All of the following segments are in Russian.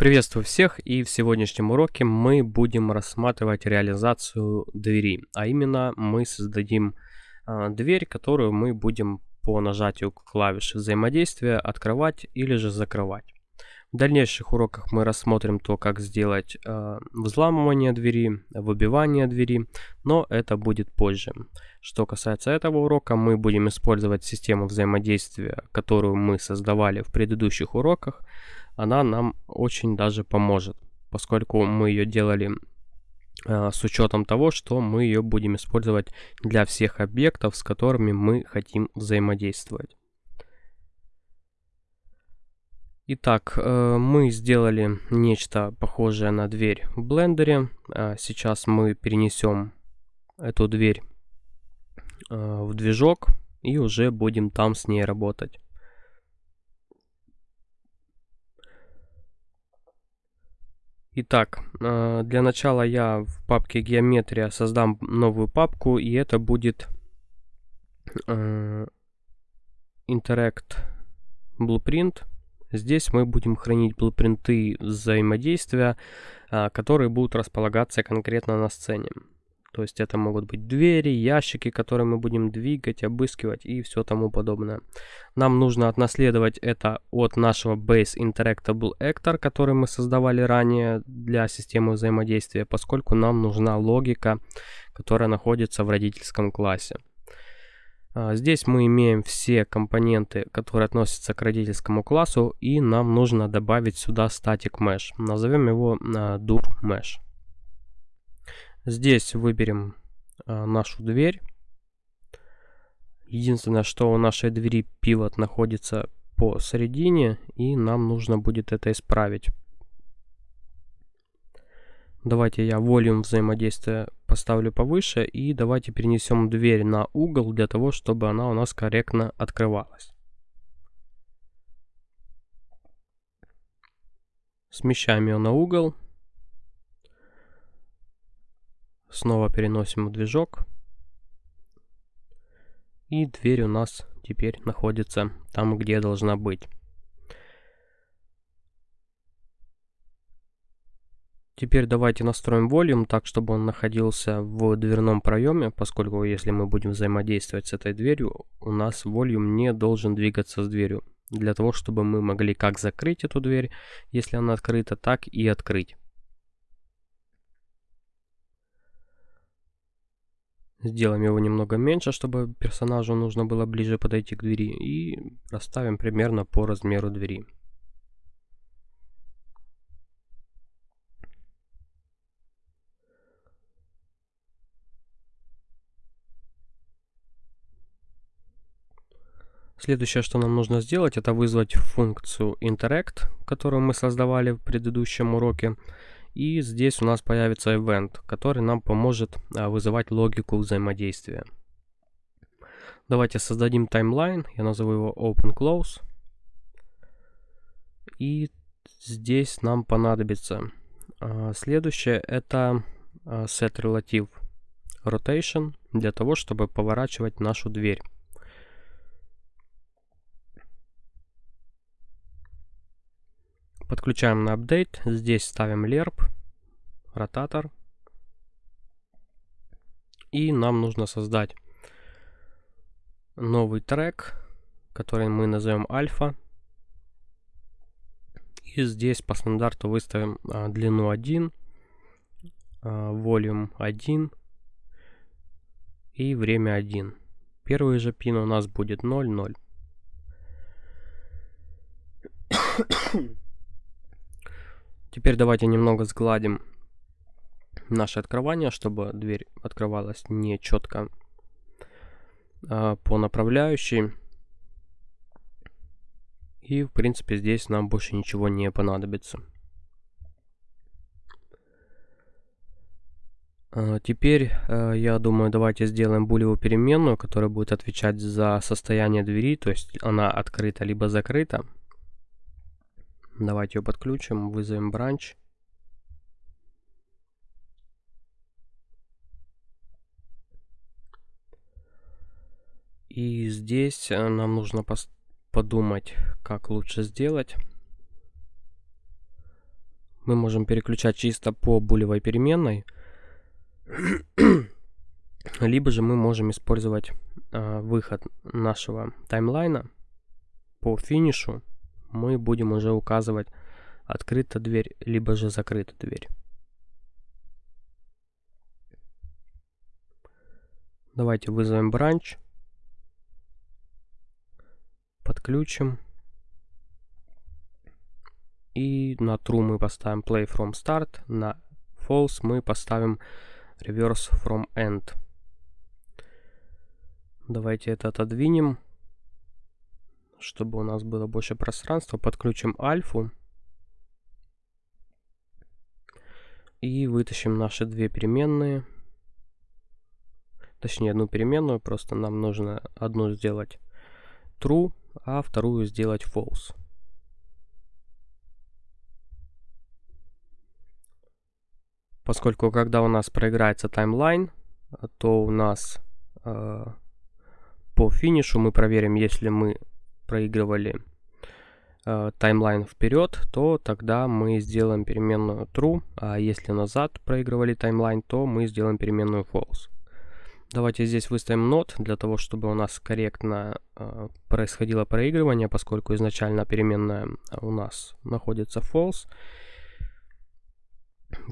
Приветствую всех и в сегодняшнем уроке мы будем рассматривать реализацию двери, а именно мы создадим э, дверь, которую мы будем по нажатию клавиши взаимодействия открывать или же закрывать. В дальнейших уроках мы рассмотрим то, как сделать э, взламывание двери, выбивание двери, но это будет позже. Что касается этого урока, мы будем использовать систему взаимодействия, которую мы создавали в предыдущих уроках, она нам очень даже поможет, поскольку мы ее делали э, с учетом того, что мы ее будем использовать для всех объектов, с которыми мы хотим взаимодействовать. Итак, э, мы сделали нечто похожее на дверь в блендере. Э, сейчас мы перенесем эту дверь э, в движок и уже будем там с ней работать. Итак, э, для начала я в папке геометрия создам новую папку, и это будет э, Interact Blueprint. Здесь мы будем хранить блупринты взаимодействия, э, которые будут располагаться конкретно на сцене. То есть это могут быть двери, ящики, которые мы будем двигать, обыскивать и все тому подобное. Нам нужно отнаследовать это от нашего Base Interactable Actor, который мы создавали ранее для системы взаимодействия, поскольку нам нужна логика, которая находится в родительском классе. А, здесь мы имеем все компоненты, которые относятся к родительскому классу, и нам нужно добавить сюда Static Mesh. Назовем его а, Dur Mesh. Здесь выберем а, нашу дверь. Единственное, что у нашей двери пивот находится посередине, и нам нужно будет это исправить. Давайте я волюм взаимодействия поставлю повыше, и давайте перенесем дверь на угол, для того, чтобы она у нас корректно открывалась. Смещаем ее на угол. Снова переносим в движок. И дверь у нас теперь находится там, где должна быть. Теперь давайте настроим волюм так, чтобы он находился в дверном проеме, поскольку если мы будем взаимодействовать с этой дверью, у нас волюм не должен двигаться с дверью. Для того, чтобы мы могли как закрыть эту дверь, если она открыта, так и открыть. Сделаем его немного меньше, чтобы персонажу нужно было ближе подойти к двери. И расставим примерно по размеру двери. Следующее, что нам нужно сделать, это вызвать функцию interact, которую мы создавали в предыдущем уроке. И здесь у нас появится event, который нам поможет а, вызывать логику взаимодействия. Давайте создадим таймлайн, я назову его open-close. И здесь нам понадобится а, следующее, это а, set relative rotation, для того, чтобы поворачивать нашу дверь. Подключаем на апдейт. Здесь ставим lerp, ротатор. И нам нужно создать новый трек, который мы назовем альфа. И здесь по стандарту выставим а, длину 1, а, volume 1 и время 1. Первый же пин у нас будет 0, 0. Теперь давайте немного сгладим наше открывание, чтобы дверь открывалась не четко а, по направляющей. И, в принципе, здесь нам больше ничего не понадобится. А, теперь, а, я думаю, давайте сделаем булевую переменную, которая будет отвечать за состояние двери, то есть она открыта либо закрыта. Давайте ее подключим, вызовем бранч. И здесь э, нам нужно подумать, как лучше сделать. мы можем переключать чисто по булевой переменной, либо же мы можем использовать э, выход нашего таймлайна по финишу. Мы будем уже указывать открыта дверь, либо же закрыта дверь. Давайте вызовем бранч. Подключим. И на true мы поставим play from start. На false мы поставим reverse from end. Давайте это отодвинем, чтобы у нас было больше пространства. Подключим альфу. И вытащим наши две переменные. Точнее, одну переменную. Просто нам нужно одну сделать true, а вторую сделать false. Поскольку когда у нас проиграется таймлайн, то у нас э, по финишу мы проверим, если мы проигрывали э, таймлайн вперед, то тогда мы сделаем переменную true, а если назад проигрывали таймлайн, то мы сделаем переменную false. Давайте здесь выставим not для того, чтобы у нас корректно э, происходило проигрывание, поскольку изначально переменная у нас находится false.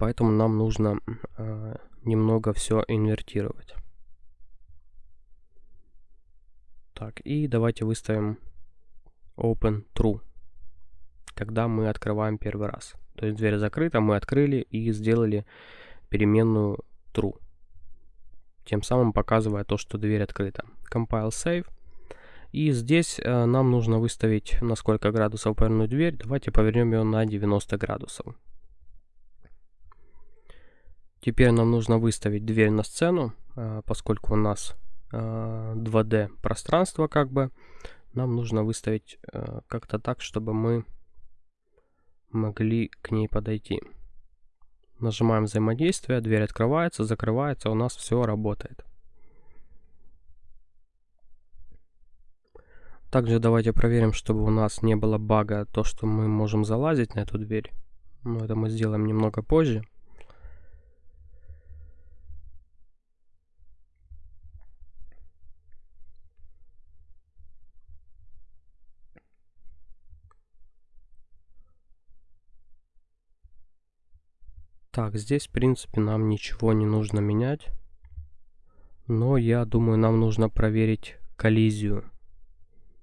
Поэтому нам нужно э, немного все инвертировать. Так, и давайте выставим open true, когда мы открываем первый раз. То есть дверь закрыта, мы открыли и сделали переменную true. Тем самым показывая то, что дверь открыта. Compile save. И здесь э, нам нужно выставить на сколько градусов повернуть дверь. Давайте повернем ее на 90 градусов. Теперь нам нужно выставить дверь на сцену, э, поскольку у нас 2D э, пространство как бы. Нам нужно выставить э, как-то так, чтобы мы могли к ней подойти. Нажимаем взаимодействие, дверь открывается, закрывается, у нас все работает. Также давайте проверим, чтобы у нас не было бага, то что мы можем залазить на эту дверь. Но это мы сделаем немного позже. Так, здесь, в принципе, нам ничего не нужно менять. Но я думаю, нам нужно проверить коллизию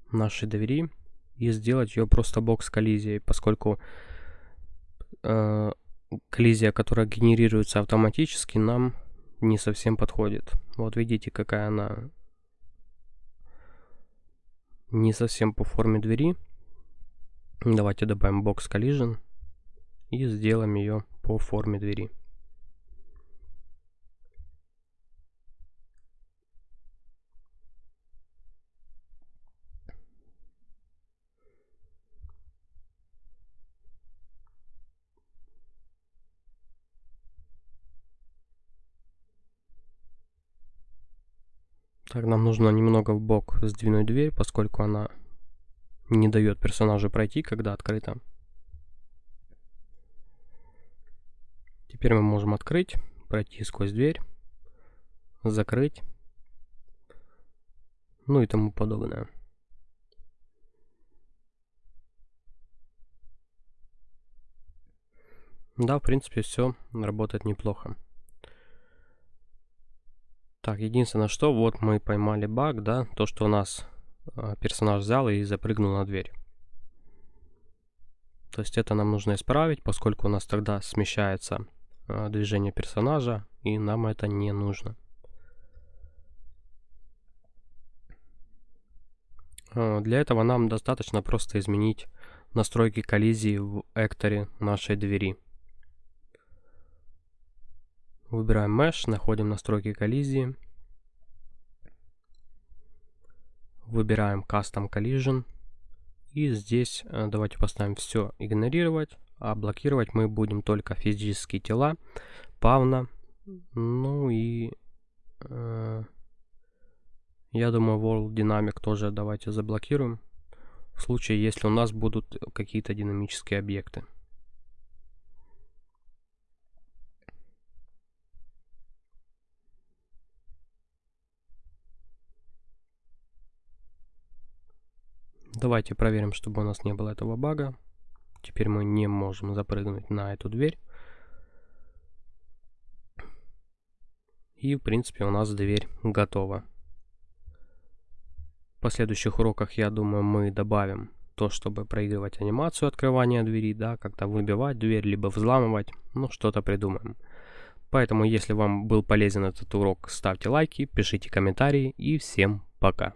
нашей двери и сделать ее просто бокс коллизией, поскольку э, коллизия, которая генерируется автоматически, нам не совсем подходит. Вот видите, какая она не совсем по форме двери. Давайте добавим бокс collision и сделаем ее по форме двери. Так, нам нужно немного в бок сдвинуть дверь, поскольку она не дает персонажу пройти, когда открыта. Теперь мы можем открыть, пройти сквозь дверь, закрыть, ну и тому подобное. Да, в принципе, все работает неплохо. Так, единственное, что вот мы поймали баг, да, то, что у нас э, персонаж взял и запрыгнул на дверь. То есть это нам нужно исправить, поскольку у нас тогда смещается движение персонажа, и нам это не нужно. Э, для этого нам достаточно просто изменить настройки коллизии в экторе нашей двери. Выбираем Mesh, находим настройки коллизии. Выбираем Custom Collision. И здесь э, давайте поставим все игнорировать а блокировать мы будем только физические тела, павна, ну и э, я думаю World Dynamic тоже давайте заблокируем, в случае если у нас будут какие-то динамические объекты. Давайте проверим, чтобы у нас не было этого бага. Теперь мы не можем запрыгнуть на эту дверь. И, в принципе, у нас дверь готова. В последующих уроках, я думаю, мы добавим то, чтобы проигрывать анимацию открывания двери, да, как-то выбивать дверь, либо взламывать, ну, что-то придумаем. Поэтому, если вам был полезен этот урок, ставьте лайки, пишите комментарии и всем пока.